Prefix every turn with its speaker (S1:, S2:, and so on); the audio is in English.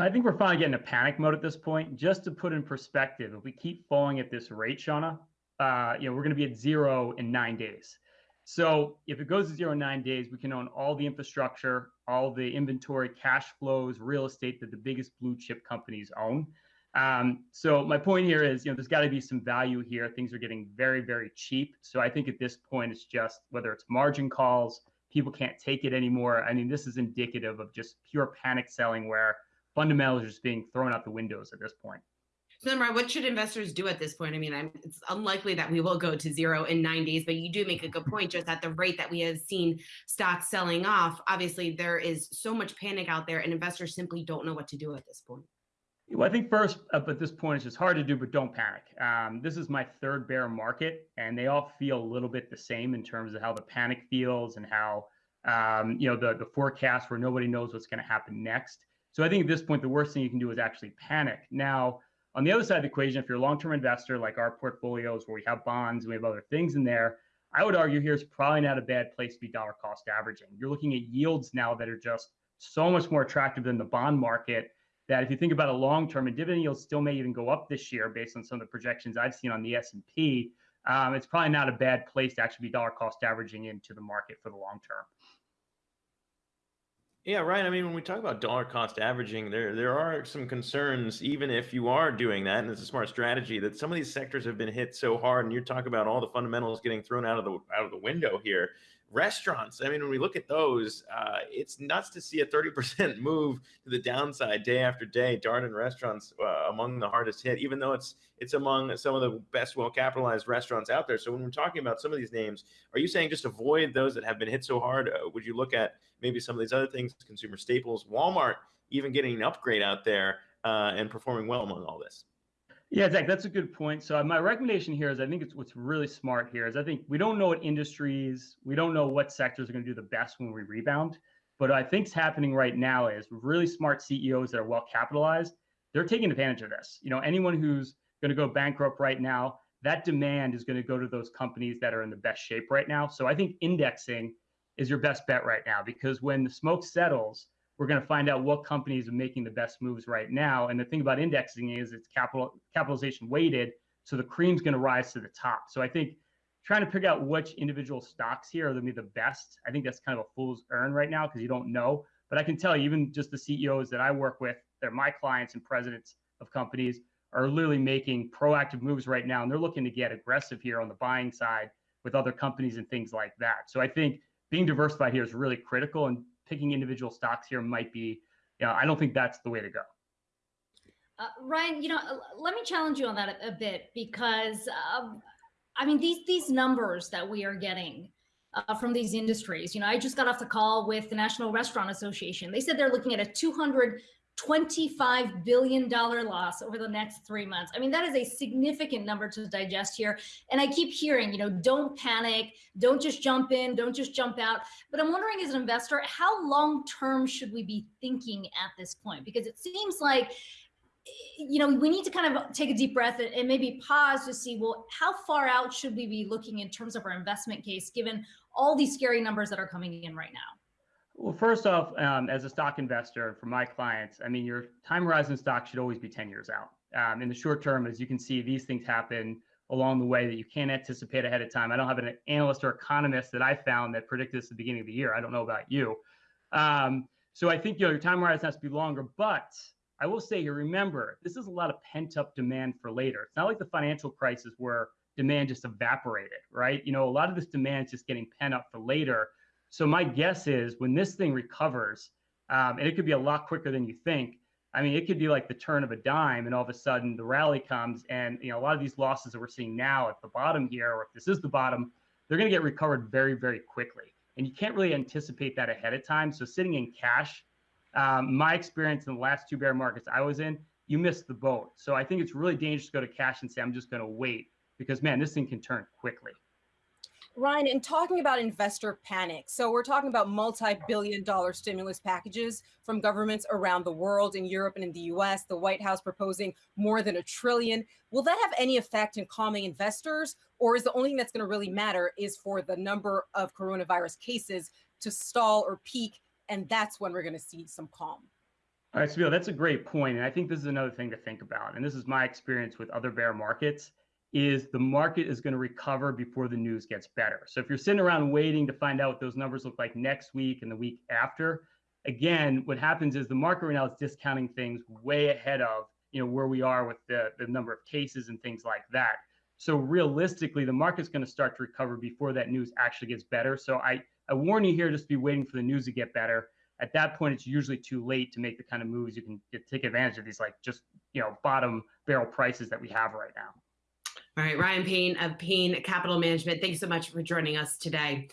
S1: I think we're finally getting a panic mode at this point. Just to put in perspective, if we keep falling at this rate, Shauna, uh, you know, we're going to be at zero in nine days. So if it goes to zero in nine days, we can own all the infrastructure, all the inventory, cash flows, real estate that the biggest blue chip companies own. Um, so my point here is, you know, there's got to be some value here. Things are getting very, very cheap. So I think at this point, it's just whether it's margin calls, people can't take it anymore. I mean, this is indicative of just pure panic selling where fundamentals are just being thrown out the windows at this point.
S2: So, what should investors do at this point? I mean, I'm, it's unlikely that we will go to zero in nine days, but you do make a good point. Just at the rate that we have seen stocks selling off, obviously there is so much panic out there, and investors simply don't know what to do at this point.
S1: Well, I think first, up at this point, it's just hard to do, but don't panic. Um, this is my third bear market, and they all feel a little bit the same in terms of how the panic feels and how um, you know the the forecast where nobody knows what's going to happen next. So I think at this point, the worst thing you can do is actually panic. Now, on the other side of the equation, if you're a long-term investor like our portfolios where we have bonds and we have other things in there, I would argue here is probably not a bad place to be dollar cost averaging. You're looking at yields now that are just so much more attractive than the bond market that if you think about a long term and dividend yields still may even go up this year based on some of the projections I've seen on the S&P, um, it's probably not a bad place to actually be dollar cost averaging into the market for the long term.
S3: Yeah, right. I mean, when we talk about dollar cost averaging, there there are some concerns, even if you are doing that, and it's a smart strategy, that some of these sectors have been hit so hard, and you talk about all the fundamentals getting thrown out of the out of the window here restaurants. I mean when we look at those uh, it's nuts to see a 30% move to the downside day after day darden restaurants uh, among the hardest hit even though it's it's among some of the best well capitalized restaurants out there. So when we're talking about some of these names are you saying just avoid those that have been hit so hard? Uh, would you look at maybe some of these other things consumer staples walmart even getting an upgrade out there uh, and performing well among all this
S1: yeah, Zach, that's a good point. So uh, my recommendation here is I think it's what's really smart here is I think we don't know what industries, we don't know what sectors are going to do the best when we rebound. But I think's happening right now is really smart CEOs that are well capitalized, they're taking advantage of this. You know, anyone who's going to go bankrupt right now, that demand is going to go to those companies that are in the best shape right now. So I think indexing is your best bet right now because when the smoke settles, we're going to find out what companies are making the best moves right now. And the thing about indexing is it's capital capitalization weighted, so the cream's going to rise to the top. So I think trying to pick out which individual stocks here are going to be the best, I think that's kind of a fool's earn right now because you don't know. But I can tell you, even just the CEOs that I work with, they're my clients and presidents of companies, are literally making proactive moves right now, and they're looking to get aggressive here on the buying side with other companies and things like that. So I think being diversified here is really critical. And picking individual stocks here might be, you know, I don't think that's the way to go.
S4: Uh, Ryan, you know, let me challenge you on that a, a bit because, um, I mean, these these numbers that we are getting uh, from these industries, you know, I just got off the call with the National Restaurant Association. They said they're looking at a 200 $25 billion loss over the next three months. I mean, that is a significant number to digest here. And I keep hearing, you know, don't panic, don't just jump in, don't just jump out. But I'm wondering as an investor, how long term should we be thinking at this point? Because it seems like, you know, we need to kind of take a deep breath and maybe pause to see, well, how far out should we be looking in terms of our investment case, given all these scary numbers that are coming in right now?
S1: Well, first off, um, as a stock investor for my clients, I mean, your time horizon stock should always be 10 years out. Um, in the short term, as you can see, these things happen along the way that you can't anticipate ahead of time. I don't have an analyst or economist that I found that predicted this at the beginning of the year. I don't know about you. Um, so I think you know your time horizon has to be longer. But I will say here, remember, this is a lot of pent up demand for later. It's not like the financial crisis where demand just evaporated, right? You know, a lot of this demand is just getting pent up for later. So my guess is when this thing recovers, um, and it could be a lot quicker than you think. I mean, it could be like the turn of a dime, and all of a sudden the rally comes, and you know a lot of these losses that we're seeing now at the bottom here, or if this is the bottom, they're going to get recovered very, very quickly, and you can't really anticipate that ahead of time. So sitting in cash, um, my experience in the last two bear markets I was in, you missed the boat. So I think it's really dangerous to go to cash and say I'm just going to wait because man, this thing can turn quickly.
S5: Ryan, in talking about investor panic, so we're talking about multi-billion dollar stimulus packages from governments around the world, in Europe and in the US, the White House proposing more than a trillion. Will that have any effect in calming investors? Or is the only thing that's going to really matter is for the number of coronavirus cases to stall or peak, and that's when we're going to see some calm?
S1: All right, Sabine, that's a great point, and I think this is another thing to think about. And this is my experience with other bear markets: is the market is going to recover before the news gets better. So if you're sitting around waiting to find out what those numbers look like next week and the week after, again, what happens is the market right now is discounting things way ahead of you know where we are with the the number of cases and things like that. So realistically, the market's going to start to recover before that news actually gets better. So I I warn you here, just be waiting for the news to get better at that point it's usually too late to make the kind of moves you can get, take advantage of these like just you know bottom barrel prices that we have right now
S2: All right, Ryan Payne of Payne Capital Management, thanks so much for joining us today.